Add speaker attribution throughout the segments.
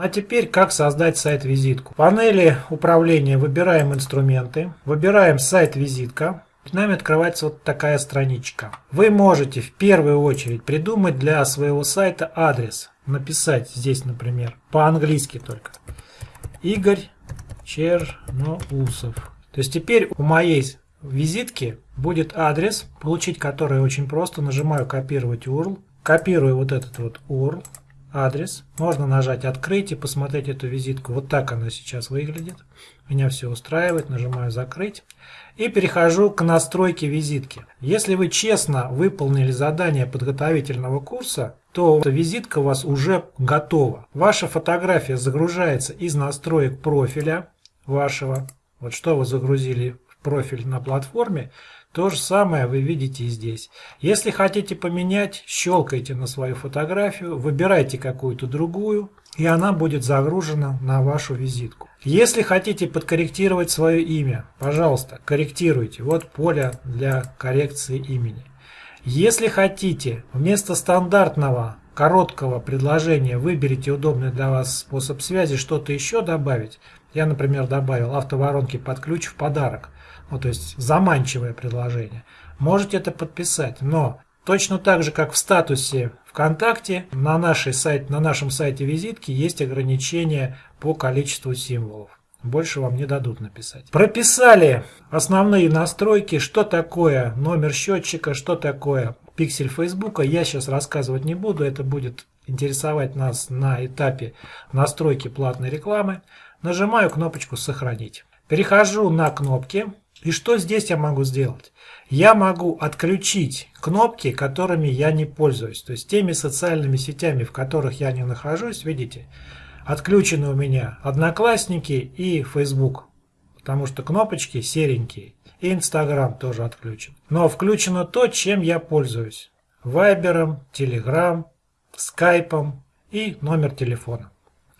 Speaker 1: А теперь как создать сайт-визитку. В панели управления выбираем инструменты, выбираем сайт-визитка. Перед нами открывается вот такая страничка. Вы можете в первую очередь придумать для своего сайта адрес. Написать здесь, например, по-английски только. Игорь Черноусов. То есть теперь у моей визитки будет адрес, получить который очень просто. Нажимаю копировать URL. Копирую вот этот вот URL, адрес. Можно нажать открыть и посмотреть эту визитку. Вот так она сейчас выглядит. Меня все устраивает. Нажимаю закрыть. И перехожу к настройке визитки. Если вы честно выполнили задание подготовительного курса, то визитка у вас уже готова. Ваша фотография загружается из настроек профиля вашего. Вот что вы загрузили в профиль на платформе, то же самое вы видите и здесь. Если хотите поменять, щелкайте на свою фотографию, выбирайте какую-то другую, и она будет загружена на вашу визитку. Если хотите подкорректировать свое имя, пожалуйста, корректируйте. Вот поле для коррекции имени. Если хотите вместо стандартного короткого предложения выберите удобный для вас способ связи, что-то еще добавить. Я, например, добавил автоворонки под ключ в подарок ну, то есть заманчивое предложение, можете это подписать. Но точно так же, как в статусе ВКонтакте, на, нашей сайт, на нашем сайте визитки есть ограничения по количеству символов. Больше вам не дадут написать. Прописали основные настройки, что такое номер счетчика, что такое пиксель Фейсбука. Я сейчас рассказывать не буду, это будет интересовать нас на этапе настройки платной рекламы. Нажимаю кнопочку «Сохранить». Перехожу на кнопки и что здесь я могу сделать? Я могу отключить кнопки, которыми я не пользуюсь. То есть теми социальными сетями, в которых я не нахожусь, видите, отключены у меня Одноклассники и Facebook. Потому что кнопочки серенькие. И Instagram тоже отключен. Но включено то, чем я пользуюсь. Вайбером, Telegram, Скайпом и номер телефона.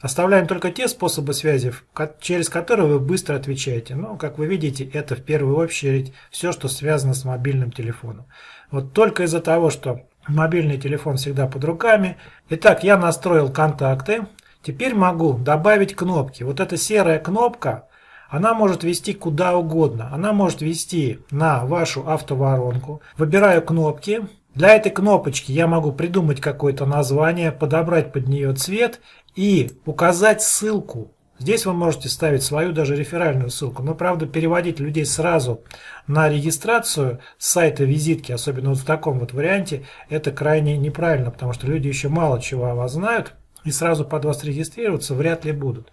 Speaker 1: Оставляем только те способы связи, через которые вы быстро отвечаете. Но, как вы видите, это в первую очередь все, что связано с мобильным телефоном. Вот только из-за того, что мобильный телефон всегда под руками. Итак, я настроил контакты. Теперь могу добавить кнопки. Вот эта серая кнопка, она может вести куда угодно. Она может вести на вашу автоворонку. Выбираю кнопки. Для этой кнопочки я могу придумать какое-то название, подобрать под нее цвет и указать ссылку. Здесь вы можете ставить свою даже реферальную ссылку. Но, правда, переводить людей сразу на регистрацию с сайта визитки, особенно вот в таком вот варианте, это крайне неправильно, потому что люди еще мало чего о вас знают и сразу под вас регистрироваться вряд ли будут.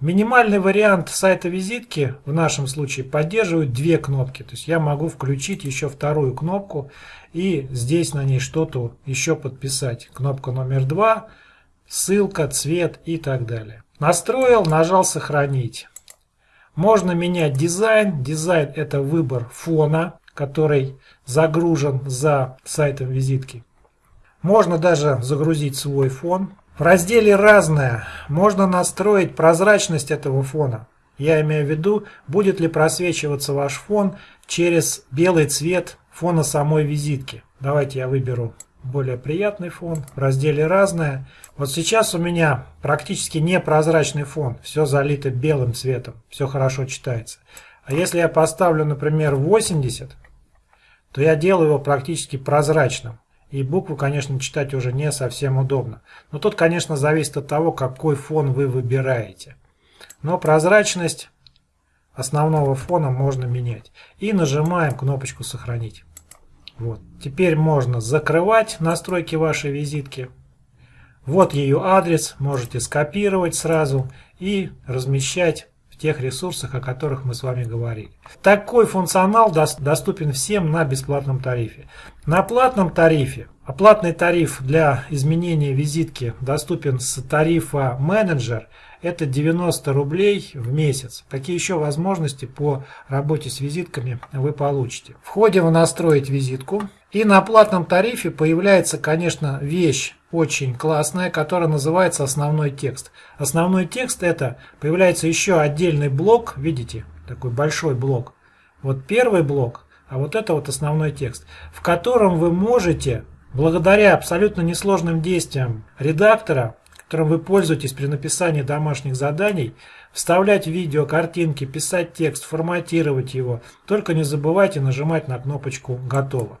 Speaker 1: Минимальный вариант сайта визитки в нашем случае поддерживает две кнопки. То есть я могу включить еще вторую кнопку и здесь на ней что-то еще подписать. Кнопка номер два – ссылка, цвет и так далее. Настроил, нажал сохранить. Можно менять дизайн. Дизайн это выбор фона, который загружен за сайтом визитки. Можно даже загрузить свой фон. В разделе «Разное» можно настроить прозрачность этого фона. Я имею в виду, будет ли просвечиваться ваш фон через белый цвет фона самой визитки. Давайте я выберу более приятный фон. В разделе «Разное» Вот сейчас у меня практически непрозрачный фон, все залито белым цветом, все хорошо читается. А если я поставлю, например, 80, то я делаю его практически прозрачным. И букву, конечно, читать уже не совсем удобно. Но тут, конечно, зависит от того, какой фон вы выбираете. Но прозрачность основного фона можно менять. И нажимаем кнопочку «Сохранить». Вот. Теперь можно закрывать настройки вашей визитки. Вот ее адрес, можете скопировать сразу и размещать тех ресурсах, о которых мы с вами говорили. Такой функционал доступен всем на бесплатном тарифе. На платном тарифе, оплатный тариф для изменения визитки доступен с тарифа менеджер – это 90 рублей в месяц. Какие еще возможности по работе с визитками вы получите? Входим в «Настроить визитку». И на платном тарифе появляется, конечно, вещь очень классная, которая называется «Основной текст». Основной текст это появляется еще отдельный блок, видите, такой большой блок. Вот первый блок, а вот это вот основной текст, в котором вы можете, благодаря абсолютно несложным действиям редактора, которым вы пользуетесь при написании домашних заданий, вставлять видео, картинки, писать текст, форматировать его. Только не забывайте нажимать на кнопочку «Готово».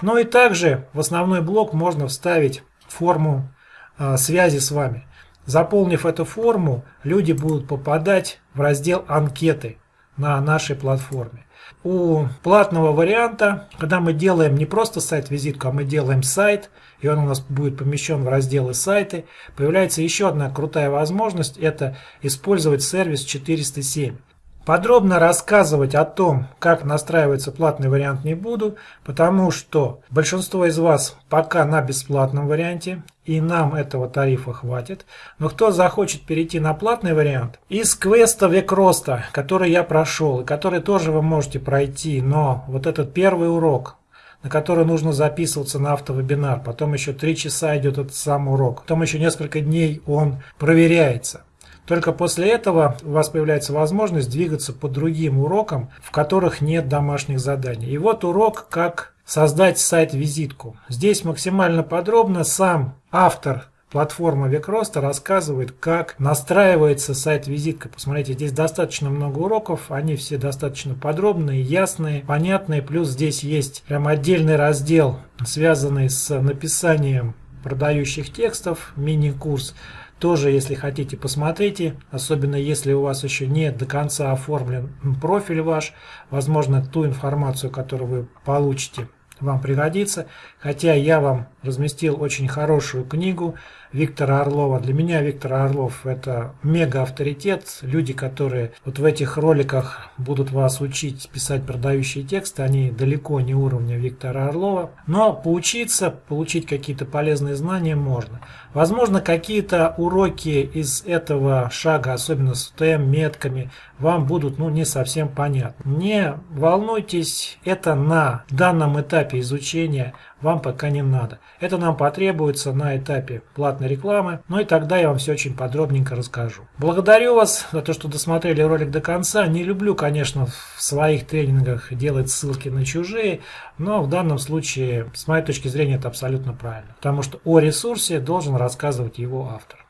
Speaker 1: Ну и также в основной блок можно вставить форму э, связи с вами. Заполнив эту форму, люди будут попадать в раздел «Анкеты» на нашей платформе. У платного варианта, когда мы делаем не просто сайт-визитку, а мы делаем сайт, и он у нас будет помещен в разделы сайты, появляется еще одна крутая возможность, это использовать сервис 407. Подробно рассказывать о том, как настраивается платный вариант не буду, потому что большинство из вас пока на бесплатном варианте, и нам этого тарифа хватит. Но кто захочет перейти на платный вариант, из квеста век роста, который я прошел, и который тоже вы можете пройти, но вот этот первый урок, на который нужно записываться на автовебинар, потом еще 3 часа идет этот сам урок, потом еще несколько дней он проверяется. Только после этого у вас появляется возможность двигаться по другим урокам, в которых нет домашних заданий. И вот урок, как создать сайт-визитку. Здесь максимально подробно сам автор платформы Векроста рассказывает, как настраивается сайт-визитка. Посмотрите, здесь достаточно много уроков, они все достаточно подробные, ясные, понятные. Плюс здесь есть прям отдельный раздел, связанный с написанием продающих текстов, мини-курс. Тоже, если хотите, посмотрите, особенно если у вас еще не до конца оформлен профиль ваш, возможно, ту информацию, которую вы получите, вам пригодится. Хотя я вам разместил очень хорошую книгу Виктора Орлова. Для меня Виктор Орлов это мега авторитет. Люди, которые вот в этих роликах будут вас учить писать продающие тексты, они далеко не уровня Виктора Орлова. Но поучиться, получить какие-то полезные знания можно. Возможно, какие-то уроки из этого шага, особенно с ТМ, метками, вам будут ну, не совсем понятны. Не волнуйтесь, это на данном этапе изучения вам пока не надо. Это нам потребуется на этапе платной рекламы, ну и тогда я вам все очень подробненько расскажу. Благодарю вас за то, что досмотрели ролик до конца. Не люблю, конечно, в своих тренингах делать ссылки на чужие, но в данном случае, с моей точки зрения, это абсолютно правильно. Потому что о ресурсе должен рассказывать его автор.